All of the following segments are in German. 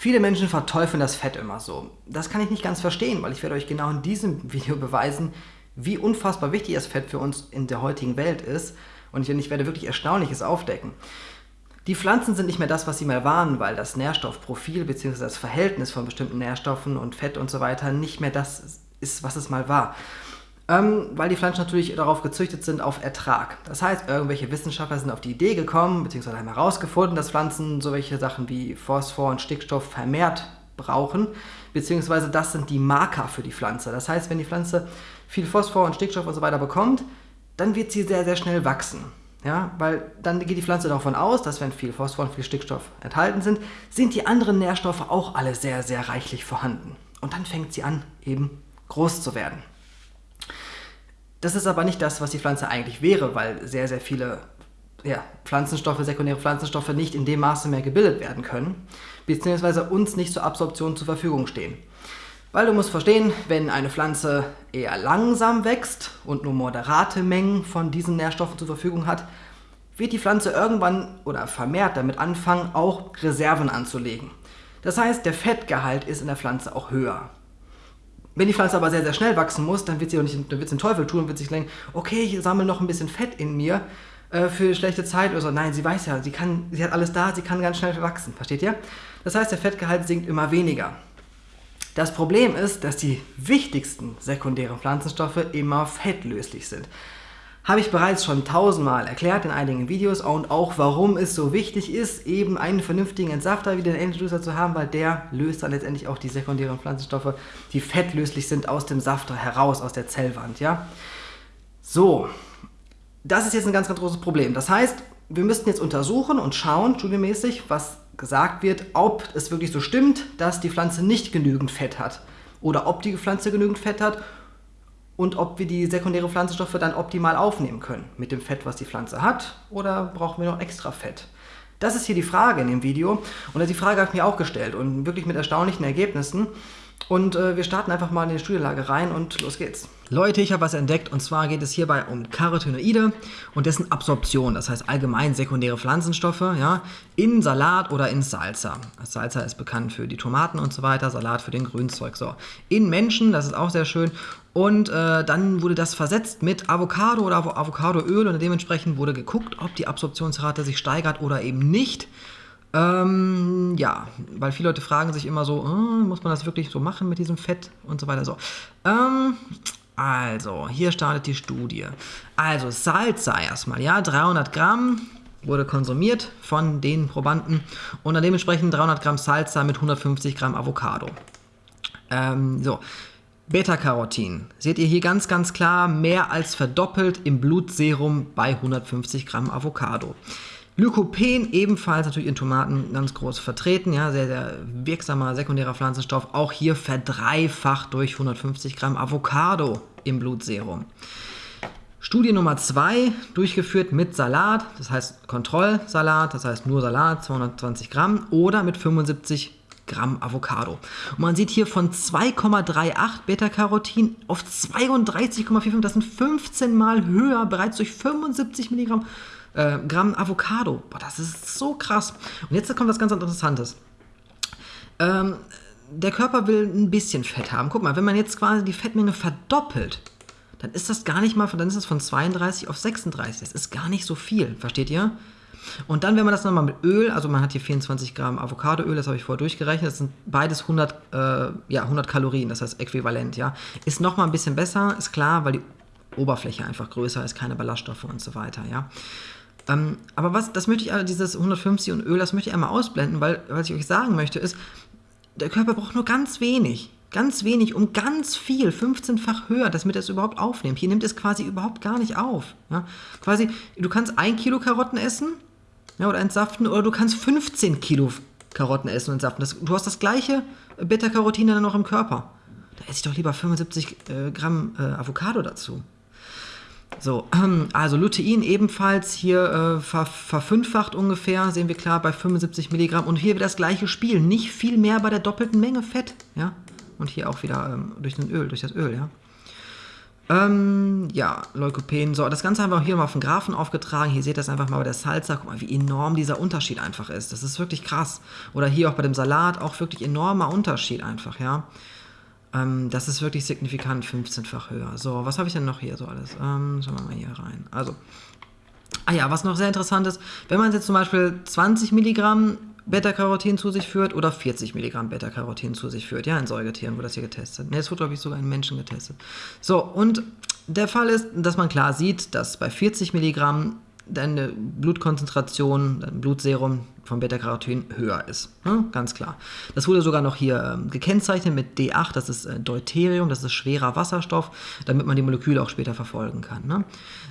Viele Menschen verteufeln das Fett immer so. Das kann ich nicht ganz verstehen, weil ich werde euch genau in diesem Video beweisen, wie unfassbar wichtig das Fett für uns in der heutigen Welt ist. Und ich werde wirklich Erstaunliches aufdecken. Die Pflanzen sind nicht mehr das, was sie mal waren, weil das Nährstoffprofil bzw. das Verhältnis von bestimmten Nährstoffen und Fett und so weiter nicht mehr das ist, was es mal war. Ähm, weil die Pflanzen natürlich darauf gezüchtet sind auf Ertrag. Das heißt, irgendwelche Wissenschaftler sind auf die Idee gekommen, beziehungsweise haben herausgefunden, dass Pflanzen solche Sachen wie Phosphor und Stickstoff vermehrt brauchen, beziehungsweise das sind die Marker für die Pflanze. Das heißt, wenn die Pflanze viel Phosphor und Stickstoff und so weiter bekommt, dann wird sie sehr, sehr schnell wachsen. Ja, weil dann geht die Pflanze davon aus, dass wenn viel Phosphor und viel Stickstoff enthalten sind, sind die anderen Nährstoffe auch alle sehr, sehr reichlich vorhanden. Und dann fängt sie an, eben groß zu werden. Das ist aber nicht das, was die Pflanze eigentlich wäre, weil sehr, sehr viele ja, Pflanzenstoffe, sekundäre Pflanzenstoffe nicht in dem Maße mehr gebildet werden können, beziehungsweise uns nicht zur Absorption zur Verfügung stehen. Weil du musst verstehen, wenn eine Pflanze eher langsam wächst und nur moderate Mengen von diesen Nährstoffen zur Verfügung hat, wird die Pflanze irgendwann oder vermehrt damit anfangen, auch Reserven anzulegen. Das heißt, der Fettgehalt ist in der Pflanze auch höher. Wenn die Pflanze aber sehr, sehr schnell wachsen muss, dann wird sie auch nicht, dann wird den Teufel tun und wird sich denken, okay, ich sammle noch ein bisschen Fett in mir äh, für schlechte Zeit oder so. Nein, sie weiß ja, sie, kann, sie hat alles da, sie kann ganz schnell wachsen, versteht ihr? Das heißt, der Fettgehalt sinkt immer weniger. Das Problem ist, dass die wichtigsten sekundären Pflanzenstoffe immer fettlöslich sind. Habe ich bereits schon tausendmal erklärt in einigen Videos und auch warum es so wichtig ist, eben einen vernünftigen Entsafter wie den Antijuicer zu haben, weil der löst dann letztendlich auch die sekundären Pflanzenstoffe, die fettlöslich sind, aus dem Safter heraus, aus der Zellwand. Ja? So, das ist jetzt ein ganz, ganz großes Problem. Das heißt, wir müssten jetzt untersuchen und schauen, studiemäßig, was gesagt wird, ob es wirklich so stimmt, dass die Pflanze nicht genügend Fett hat oder ob die Pflanze genügend Fett hat und ob wir die sekundären Pflanzenstoffe dann optimal aufnehmen können. Mit dem Fett, was die Pflanze hat, oder brauchen wir noch extra Fett? Das ist hier die Frage in dem Video und die Frage habe ich mir auch gestellt und wirklich mit erstaunlichen Ergebnissen. Und äh, wir starten einfach mal in die Studienlage rein und los geht's. Leute, ich habe was entdeckt und zwar geht es hierbei um Carotinoide und dessen Absorption, das heißt allgemein sekundäre Pflanzenstoffe, ja, in Salat oder in Salsa. Salsa ist bekannt für die Tomaten und so weiter, Salat für den Grünzeug. So. In Menschen, das ist auch sehr schön. Und äh, dann wurde das versetzt mit Avocado oder Avocadoöl und dementsprechend wurde geguckt, ob die Absorptionsrate sich steigert oder eben nicht. Ähm, ja, weil viele Leute fragen sich immer so, äh, muss man das wirklich so machen mit diesem Fett und so weiter. So. Ähm, also, hier startet die Studie. Also, Salsa erstmal, ja, 300 Gramm wurde konsumiert von den Probanden und dann dementsprechend 300 Gramm Salsa mit 150 Gramm Avocado. Ähm, so, Beta-Carotin. Seht ihr hier ganz, ganz klar, mehr als verdoppelt im Blutserum bei 150 Gramm Avocado. Lykopen ebenfalls natürlich in Tomaten ganz groß vertreten, ja, sehr, sehr wirksamer sekundärer Pflanzenstoff, auch hier verdreifacht durch 150 Gramm Avocado im Blutserum. Studie Nummer 2, durchgeführt mit Salat, das heißt Kontrollsalat, das heißt nur Salat, 220 Gramm, oder mit 75 Gramm Avocado. Und man sieht hier von 2,38 Beta-Carotin auf 32,45, das sind 15 Mal höher, bereits durch 75 Milligramm äh, Gramm Avocado. Boah, das ist so krass. Und jetzt kommt was ganz Interessantes. Ähm, der Körper will ein bisschen Fett haben. Guck mal, wenn man jetzt quasi die Fettmenge verdoppelt, dann ist das gar nicht mal, dann ist das von 32 auf 36. Das ist gar nicht so viel, versteht ihr? Und dann, wenn man das nochmal mit Öl, also man hat hier 24 Gramm Avocadoöl, das habe ich vorher durchgerechnet, das sind beides 100, äh, ja, 100 Kalorien, das heißt äquivalent, ja. Ist nochmal ein bisschen besser, ist klar, weil die Oberfläche einfach größer ist, keine Ballaststoffe und so weiter, ja. Ähm, aber was, das möchte ich, dieses 150 und Öl, das möchte ich einmal ausblenden, weil was ich euch sagen möchte ist, der Körper braucht nur ganz wenig. Ganz wenig, um ganz viel, 15-fach höher, damit er es überhaupt aufnimmt. Hier nimmt es quasi überhaupt gar nicht auf. Ja? Quasi, du kannst ein Kilo Karotten essen ja, oder entsaften, oder du kannst 15 Kilo Karotten essen und entsaften. Das, du hast das gleiche Beta-Carotin dann noch im Körper. Da esse ich doch lieber 75 äh, Gramm äh, Avocado dazu. So, also Lutein ebenfalls hier äh, ver verfünffacht ungefähr, sehen wir klar bei 75 Milligramm. Und hier wieder das gleiche Spiel, nicht viel mehr bei der doppelten Menge Fett. Ja? Und hier auch wieder ähm, durch, Öl, durch das Öl. Ja? Ähm, ja, Leukopen. So, das Ganze einfach hier mal auf den Graphen aufgetragen. Hier seht ihr das einfach mal bei der Salsa. Guck mal, wie enorm dieser Unterschied einfach ist. Das ist wirklich krass. Oder hier auch bei dem Salat auch wirklich enormer Unterschied einfach, ja. Ähm, das ist wirklich signifikant, 15-fach höher. So, was habe ich denn noch hier so alles? Ähm, schauen wir mal hier rein. Also, ah ja, was noch sehr interessant ist, wenn man jetzt zum Beispiel 20 Milligramm Beta-Carotin zu sich führt oder 40 Milligramm Beta-Carotin zu sich führt. Ja, in Säugetieren wurde das hier getestet. Ne, es wurde, glaube ich, sogar in Menschen getestet. So, und der Fall ist, dass man klar sieht, dass bei 40 Milligramm deine Blutkonzentration, dein Blutserum von Beta-Carotin höher ist. Ne? Ganz klar. Das wurde sogar noch hier ähm, gekennzeichnet mit D8, das ist äh, Deuterium, das ist schwerer Wasserstoff, damit man die Moleküle auch später verfolgen kann. Ne?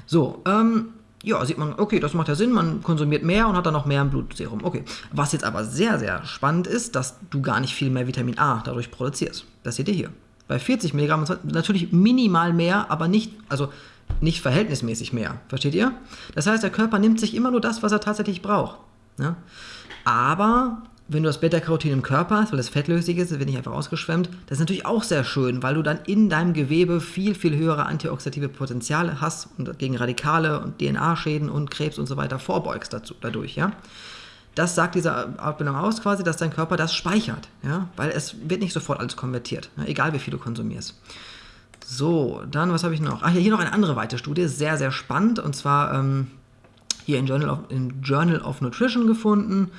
So, ähm, ja, sieht man, okay, das macht ja Sinn, man konsumiert mehr und hat dann noch mehr im Blutserum. Okay. Was jetzt aber sehr, sehr spannend ist, dass du gar nicht viel mehr Vitamin A dadurch produzierst. Das seht ihr hier. Bei 40 Milligramm natürlich minimal mehr, aber nicht, also nicht verhältnismäßig mehr. Versteht ihr? Das heißt, der Körper nimmt sich immer nur das, was er tatsächlich braucht. Ja? Aber wenn du das Beta-Carotin im Körper hast, weil das fettlöslich ist, das wird nicht einfach ausgeschwemmt, das ist natürlich auch sehr schön, weil du dann in deinem Gewebe viel, viel höhere antioxidative Potenziale hast und gegen Radikale und DNA-Schäden und Krebs und so weiter vorbeugst dazu, dadurch, ja. Das sagt diese Abbildung aus quasi, dass dein Körper das speichert, ja, weil es wird nicht sofort alles konvertiert, ja? egal wie viel du konsumierst. So, dann, was habe ich noch? Ach ja, hier noch eine andere weitere Studie, sehr, sehr spannend, und zwar ähm, hier in Journal of, in Journal of Nutrition gefunden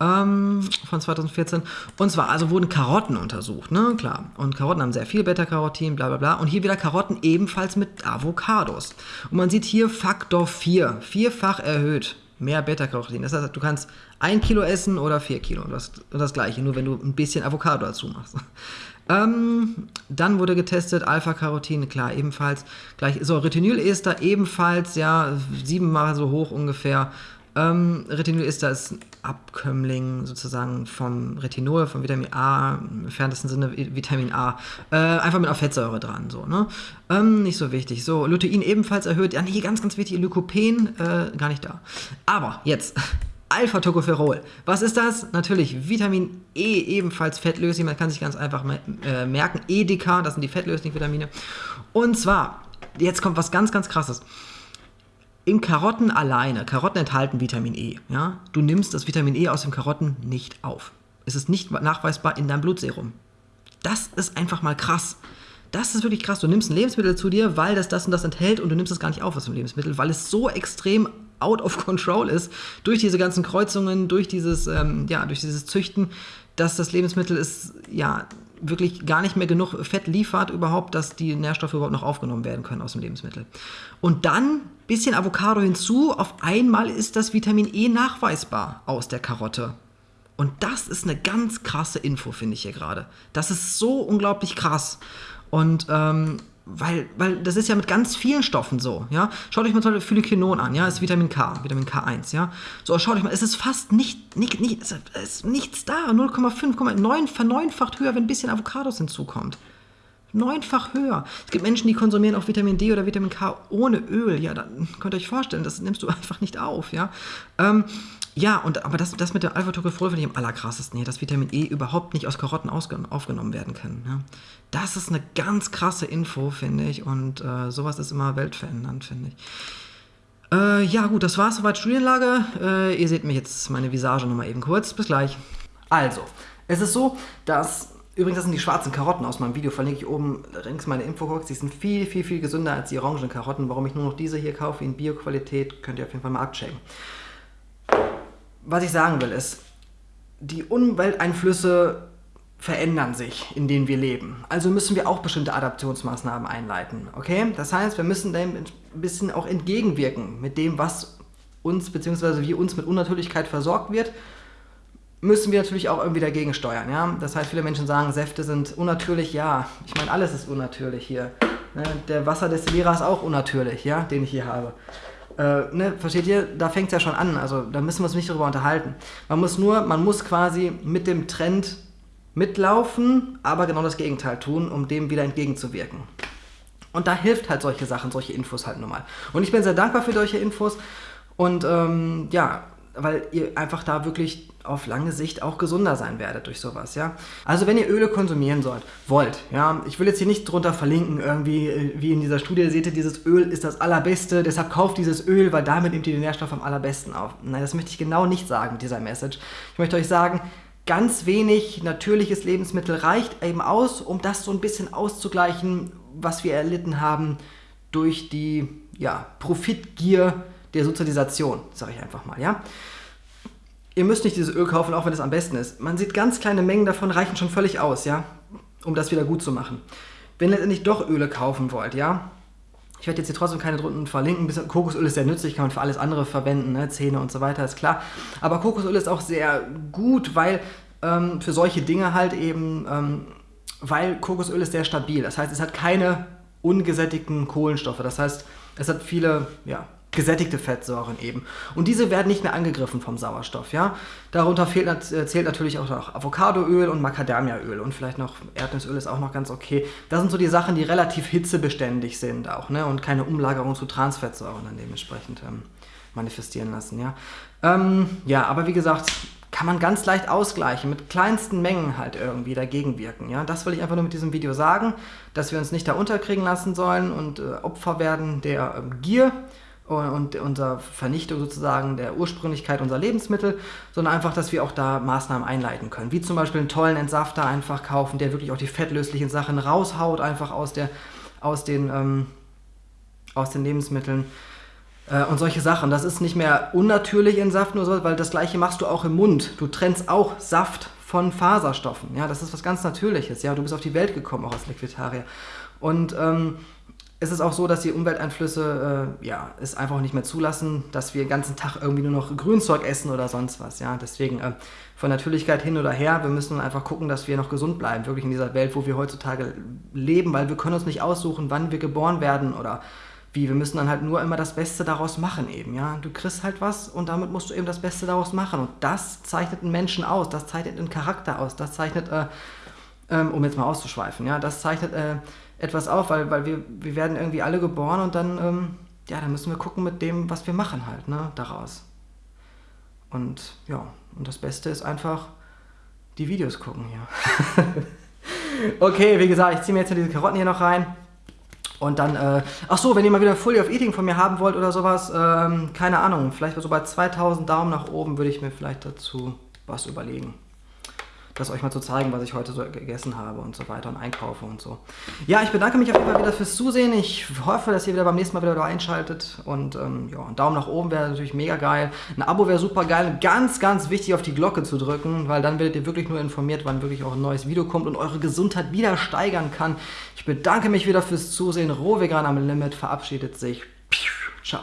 ähm, von 2014. Und zwar, also wurden Karotten untersucht, ne, klar. Und Karotten haben sehr viel Beta-Carotin, bla bla bla. Und hier wieder Karotten ebenfalls mit Avocados. Und man sieht hier Faktor 4, vierfach erhöht. Mehr Beta-Carotin. Das heißt, du kannst ein Kilo essen oder vier Kilo. Das, das gleiche, nur wenn du ein bisschen Avocado dazu machst. Ähm, dann wurde getestet Alpha-Carotin, klar, ebenfalls. Gleich, so, Retinylester ebenfalls, ja, siebenmal so hoch ungefähr. Ähm, Retinylester ist ein Abkömmling sozusagen vom Retinol, vom Vitamin A, im entferntesten Sinne Vitamin A. Äh, einfach mit einer Fettsäure dran, so, ne? Ähm, nicht so wichtig. So, Lutein ebenfalls erhöht. Ja, nee, ganz, ganz wichtig, Lykopen, äh, gar nicht da. Aber jetzt, Alpha-Tocopherol. Was ist das? Natürlich Vitamin E, ebenfalls fettlöslich. Man kann sich ganz einfach äh, merken. EDK, das sind die fettlöslichen Vitamine. Und zwar, jetzt kommt was ganz, ganz krasses. In Karotten alleine, Karotten enthalten Vitamin E. Ja? Du nimmst das Vitamin E aus den Karotten nicht auf. Es ist nicht nachweisbar in deinem Blutserum. Das ist einfach mal krass. Das ist wirklich krass. Du nimmst ein Lebensmittel zu dir, weil das das und das enthält und du nimmst es gar nicht auf aus dem Lebensmittel, weil es so extrem out of control ist durch diese ganzen Kreuzungen, durch dieses, ähm, ja, durch dieses Züchten, dass das Lebensmittel ist, ja, wirklich gar nicht mehr genug Fett liefert überhaupt, dass die Nährstoffe überhaupt noch aufgenommen werden können aus dem Lebensmittel. Und dann bisschen Avocado hinzu, auf einmal ist das Vitamin E nachweisbar aus der Karotte. Und das ist eine ganz krasse Info, finde ich hier gerade. Das ist so unglaublich krass. Und ähm, weil, weil das ist ja mit ganz vielen Stoffen so, ja. Schaut euch mal zum Beispiel Phylikinon an, ja, ist Vitamin K, Vitamin K1, ja. So, schaut euch mal, es ist fast nicht, nicht, nicht es ist nichts da, 0,5, verneunfacht höher, wenn ein bisschen Avocados hinzukommt. Neunfach höher. Es gibt Menschen, die konsumieren auch Vitamin D oder Vitamin K ohne Öl. Ja, dann könnt ihr euch vorstellen, das nimmst du einfach nicht auf, ja. Ähm, ja, und, aber das, das mit der Alpha-Tocopherol finde ich am allerkrassesten hier, dass Vitamin E überhaupt nicht aus Karotten aufgenommen werden kann. Ja. Das ist eine ganz krasse Info, finde ich, und äh, sowas ist immer weltverändernd, finde ich. Äh, ja, gut, das war's soweit Studienlage. Äh, ihr seht mich jetzt meine Visage nochmal eben kurz. Bis gleich. Also, es ist so, dass Übrigens, das sind die schwarzen Karotten aus meinem Video, verlinke ich oben links meine Infobox. Die sind viel, viel, viel gesünder als die orangen Karotten. Warum ich nur noch diese hier kaufe in Bio-Qualität, könnt ihr auf jeden Fall mal abchecken was ich sagen will, ist, die Umwelteinflüsse verändern sich, in denen wir leben. Also müssen wir auch bestimmte Adaptionsmaßnahmen einleiten. Okay? Das heißt, wir müssen dem ein bisschen auch entgegenwirken mit dem, was uns bzw. wie uns mit Unnatürlichkeit versorgt wird, müssen wir natürlich auch irgendwie dagegen steuern. Ja? Das heißt, viele Menschen sagen, Säfte sind unnatürlich. Ja, ich meine, alles ist unnatürlich hier. Ne? Der Wasserdestillierer ist auch unnatürlich, ja, den ich hier habe. Äh, ne, versteht ihr? Da fängt es ja schon an. Also da müssen wir uns nicht darüber unterhalten. Man muss nur, man muss quasi mit dem Trend mitlaufen, aber genau das Gegenteil tun, um dem wieder entgegenzuwirken. Und da hilft halt solche Sachen, solche Infos halt nun mal. Und ich bin sehr dankbar für solche Infos. Und ähm, ja, weil ihr einfach da wirklich auf lange Sicht auch gesunder sein werdet durch sowas, ja. Also wenn ihr Öle konsumieren sollt, wollt, ja, ich will jetzt hier nicht drunter verlinken, irgendwie, äh, wie in dieser Studie seht ihr, dieses Öl ist das allerbeste, deshalb kauft dieses Öl, weil damit nehmt ihr den Nährstoff am allerbesten auf. Nein, das möchte ich genau nicht sagen mit dieser Message. Ich möchte euch sagen, ganz wenig natürliches Lebensmittel reicht eben aus, um das so ein bisschen auszugleichen, was wir erlitten haben durch die ja, Profitgier der Sozialisation, sage ich einfach mal, ja. Ihr müsst nicht dieses Öl kaufen, auch wenn es am besten ist. Man sieht, ganz kleine Mengen davon reichen schon völlig aus, ja, um das wieder gut zu machen. Wenn ihr letztendlich doch Öle kaufen wollt, ja, ich werde jetzt hier trotzdem keine drunten verlinken. Kokosöl ist sehr nützlich, kann man für alles andere verwenden, ne? Zähne und so weiter, ist klar. Aber Kokosöl ist auch sehr gut, weil ähm, für solche Dinge halt eben, ähm, weil Kokosöl ist sehr stabil. Das heißt, es hat keine ungesättigten Kohlenstoffe. Das heißt, es hat viele ja, gesättigte Fettsäuren eben. Und diese werden nicht mehr angegriffen vom Sauerstoff. Ja? Darunter fehlt, äh, zählt natürlich auch noch Avocadoöl und Macadamiaöl und vielleicht noch Erdnussöl ist auch noch ganz okay. Das sind so die Sachen, die relativ hitzebeständig sind auch ne? und keine Umlagerung zu Transfettsäuren dann dementsprechend ähm, manifestieren lassen. Ja? Ähm, ja, aber wie gesagt, kann man ganz leicht ausgleichen, mit kleinsten Mengen halt irgendwie dagegen wirken. Ja? Das will ich einfach nur mit diesem Video sagen, dass wir uns nicht da unterkriegen lassen sollen und äh, Opfer werden der ähm, Gier und unserer Vernichtung sozusagen der Ursprünglichkeit unserer Lebensmittel, sondern einfach, dass wir auch da Maßnahmen einleiten können. Wie zum Beispiel einen tollen Entsafter einfach kaufen, der wirklich auch die fettlöslichen Sachen raushaut, einfach aus, der, aus, den, ähm, aus den Lebensmitteln. Äh, und solche Sachen. Das ist nicht mehr unnatürlich in Saft nur so, weil das gleiche machst du auch im Mund. Du trennst auch Saft von Faserstoffen. Ja, das ist was ganz Natürliches. Ja, du bist auf die Welt gekommen, auch als Liquidarier. Und ähm, es ist auch so, dass die Umwelteinflüsse äh, ja, es einfach nicht mehr zulassen, dass wir den ganzen Tag irgendwie nur noch Grünzeug essen oder sonst was. Ja? Deswegen äh, von Natürlichkeit hin oder her, wir müssen einfach gucken, dass wir noch gesund bleiben, wirklich in dieser Welt, wo wir heutzutage leben, weil wir können uns nicht aussuchen, wann wir geboren werden oder wie. Wir müssen dann halt nur immer das Beste daraus machen eben. Ja? Du kriegst halt was und damit musst du eben das Beste daraus machen. Und das zeichnet einen Menschen aus, das zeichnet einen Charakter aus, das zeichnet, äh, ähm, um jetzt mal auszuschweifen, ja, das zeichnet äh, etwas auf, weil, weil wir, wir werden irgendwie alle geboren und dann, ähm, ja, dann müssen wir gucken mit dem, was wir machen halt, ne, daraus. Und ja, und das Beste ist einfach die Videos gucken hier. okay, wie gesagt, ich ziehe mir jetzt diese Karotten hier noch rein. Und dann, äh, ach so, wenn ihr mal wieder Fully of Eating von mir haben wollt oder sowas, ähm, keine Ahnung, vielleicht so bei 2000 Daumen nach oben würde ich mir vielleicht dazu was überlegen das euch mal zu zeigen, was ich heute so gegessen habe und so weiter und einkaufe und so. Ja, ich bedanke mich auf jeden Fall wieder fürs Zusehen. Ich hoffe, dass ihr wieder beim nächsten Mal wieder einschaltet und ähm, ja, ein Daumen nach oben wäre natürlich mega geil. Ein Abo wäre super geil. Ganz, ganz wichtig, auf die Glocke zu drücken, weil dann werdet ihr wirklich nur informiert, wann wirklich auch ein neues Video kommt und eure Gesundheit wieder steigern kann. Ich bedanke mich wieder fürs Zusehen. Rohvegan am Limit verabschiedet sich. Ciao.